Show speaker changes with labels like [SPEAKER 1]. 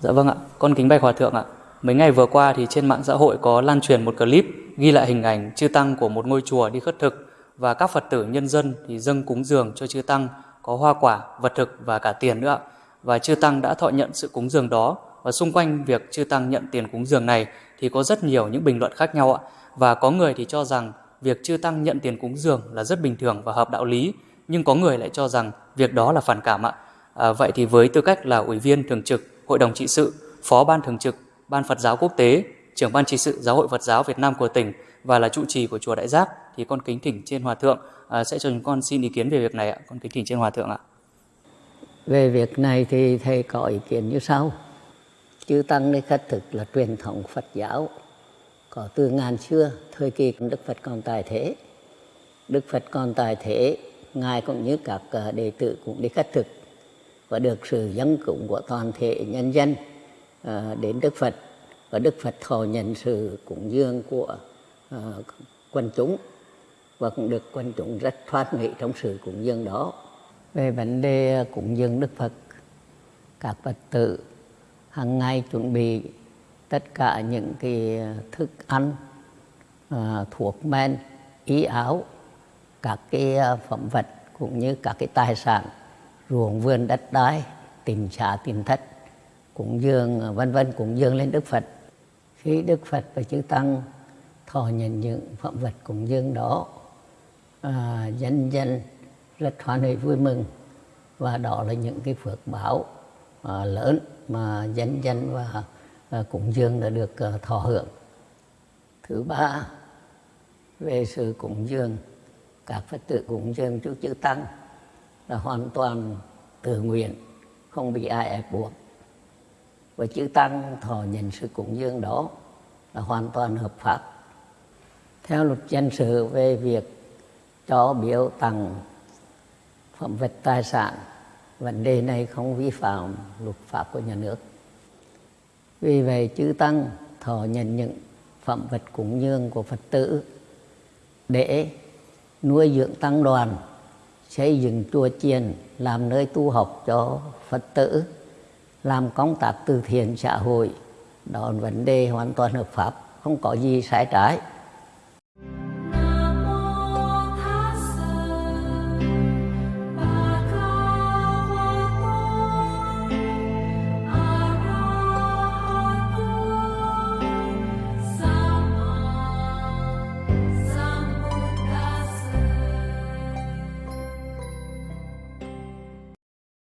[SPEAKER 1] Dạ vâng ạ, con kính bạch hòa thượng ạ. Mấy ngày vừa qua thì trên mạng xã hội có lan truyền một clip ghi lại hình ảnh chư tăng của một ngôi chùa đi khất thực và các Phật tử nhân dân thì dâng cúng dường cho chư tăng có hoa quả, vật thực và cả tiền nữa ạ. Và chư tăng đã thọ nhận sự cúng dường đó và xung quanh việc chư tăng nhận tiền cúng dường này thì có rất nhiều những bình luận khác nhau ạ. Và có người thì cho rằng việc chư tăng nhận tiền cúng dường là rất bình thường và hợp đạo lý, nhưng có người lại cho rằng việc đó là phản cảm ạ. À, vậy thì với tư cách là ủy viên thường trực Hội đồng trị sự, Phó ban thường trực Ban Phật giáo quốc tế, trưởng ban trị sự Giáo hội Phật giáo Việt Nam của tỉnh và là trụ trì của chùa Đại Giác thì con kính thỉnh trên hòa thượng à, sẽ cho chúng con xin ý kiến về việc này ạ. Con kính thỉnh trên hòa thượng ạ.
[SPEAKER 2] Về việc này thì thầy có ý kiến như sau. Chư Tăng đây khất thực là truyền thống Phật giáo có từ ngàn xưa, thời kỳ Đức Phật còn tại thế. Đức Phật còn tại thế, Ngài cũng như các à, đệ tử cũng đi khất thực và được sự dân cúng của toàn thể nhân dân à, đến Đức Phật và Đức Phật thọ nhận sự cúng dường của à, quần chúng và cũng được quần chúng rất thoát nghị trong sự cúng dường đó. Về vấn đề cúng dường Đức Phật, các Phật tử hàng ngày chuẩn bị tất cả những cái thức ăn, à, thuốc men, y áo, các cái phẩm vật cũng như các cái tài sản ruộng vườn đất đai tìm xã tìm thất cúng dường vân vân cúng dường lên đức phật. Khi đức phật và chư tăng thọ nhận những phẩm vật cúng dường đó à, dân dân rất hoan hỷ vui mừng. Và đó là những cái phước báo à, lớn mà dân dân và à, cúng dường đã được à, thọ hưởng. Thứ ba về sự cúng dường các phật tử cúng dường trước chư tăng là hoàn toàn tự nguyện, không bị ai ép buộc. Và chữ tăng, thọ nhận sự cúng dường đó là hoàn toàn hợp pháp. Theo luật dân sự về việc cho biểu tặng phẩm vật tài sản, vấn đề này không vi phạm luật pháp của nhà nước. Vì vậy, chư tăng, thọ nhận những phẩm vật cúng dường của phật tử để nuôi dưỡng tăng đoàn xây dựng chùa chiền, làm nơi tu học cho phật tử, làm công tác từ thiện xã hội. Đó là vấn đề hoàn toàn hợp pháp, không có gì sai trái.